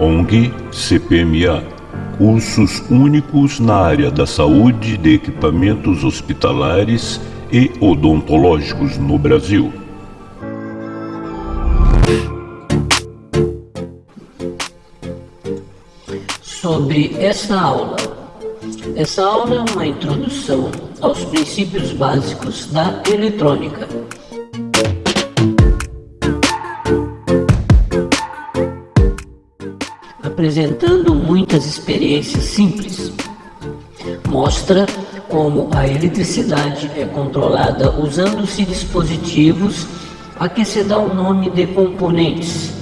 ONG CPMA cursos únicos na área da saúde de equipamentos hospitalares e odontológicos no Brasil. Sobre essa aula. Essa aula é uma introdução aos princípios básicos da eletrônica. Apresentando muitas experiências simples. Mostra como a eletricidade é controlada usando-se dispositivos a que se dá o nome de componentes.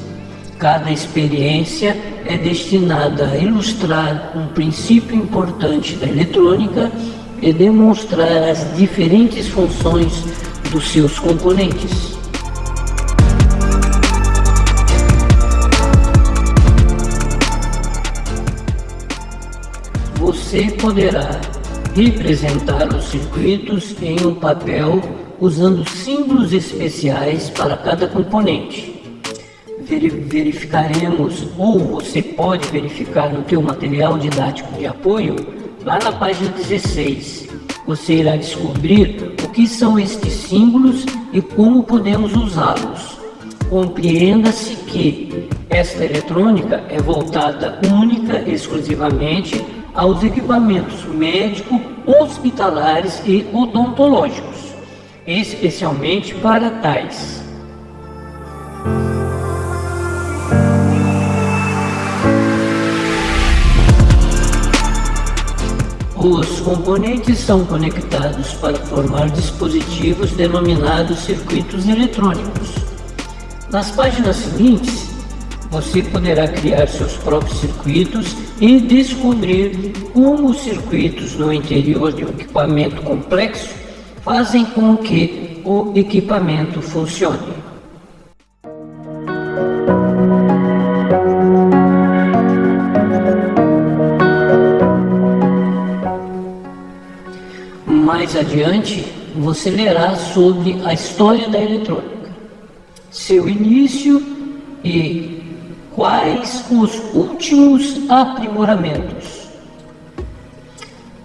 Cada experiência é destinada a ilustrar um princípio importante da eletrônica e demonstrar as diferentes funções dos seus componentes. Você poderá representar os circuitos em um papel usando símbolos especiais para cada componente. Verificaremos, ou você pode verificar no teu material didático de apoio, lá na página 16. Você irá descobrir o que são estes símbolos e como podemos usá-los. Compreenda-se que esta eletrônica é voltada única, exclusivamente aos equipamentos médicos, hospitalares e odontológicos, especialmente para tais. Os componentes são conectados para formar dispositivos denominados circuitos eletrônicos. Nas páginas seguintes, você poderá criar seus próprios circuitos e descobrir como os circuitos no interior de um equipamento complexo fazem com que o equipamento funcione. Mais adiante, você lerá sobre a história da eletrônica, seu início e quais os últimos aprimoramentos.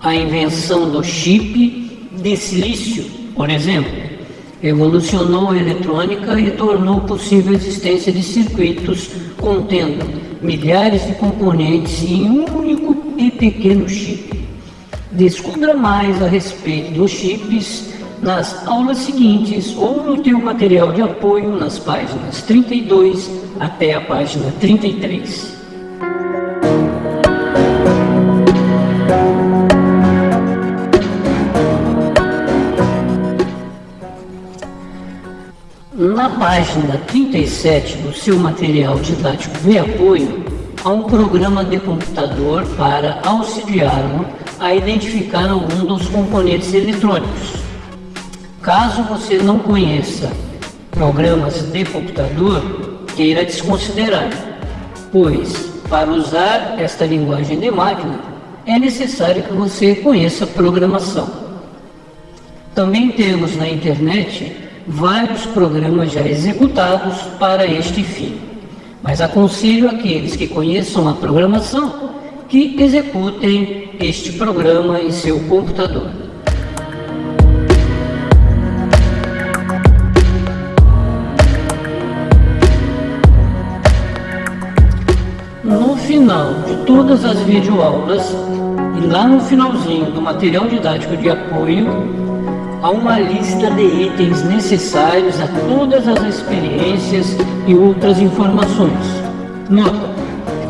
A invenção do chip de silício, por exemplo, evolucionou a eletrônica e tornou possível a existência de circuitos contendo milhares de componentes em um único e pequeno chip. Descubra mais a respeito dos chips nas aulas seguintes ou no teu material de apoio nas páginas 32 até a página 33. Na página 37 do seu material didático de apoio, há um programa de computador para auxiliá-lo a identificar algum dos componentes eletrônicos. Caso você não conheça programas de computador, queira desconsiderar, pois para usar esta linguagem de máquina é necessário que você conheça programação. Também temos na internet vários programas já executados para este fim, mas aconselho aqueles que conheçam a programação que executem este programa em seu computador. Final de todas as videoaulas e lá no finalzinho do material didático de apoio há uma lista de itens necessários a todas as experiências e outras informações. Nota,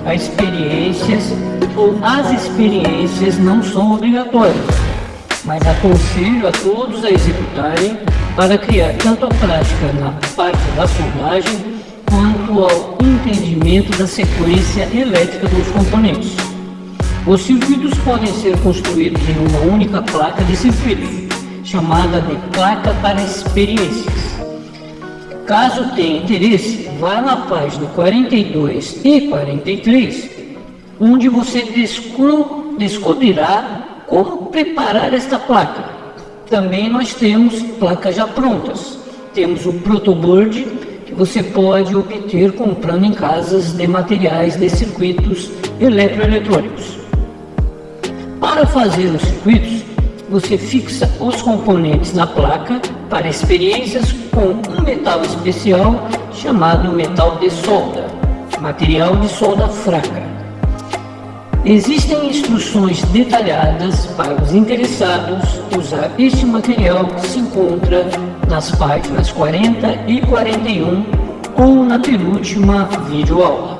as experiências ou as experiências não são obrigatórias, mas aconselho a todos a executarem para criar tanto a prática na parte da soldagem quanto ao entendimento da sequência elétrica dos componentes. Os circuitos podem ser construídos em uma única placa de circuitos, chamada de placa para experiências. Caso tenha interesse, vá na página 42 e 43, onde você descobrirá como preparar esta placa. Também nós temos placas já prontas. Temos o protoboard que você pode obter comprando em casas de materiais de circuitos eletroeletrônicos. Para fazer os circuitos, você fixa os componentes na placa para experiências com um metal especial chamado metal de solda, material de solda fraca. Existem instruções detalhadas para os interessados usar este material que se encontra nas páginas 40 e 41 ou na penúltima videoaula.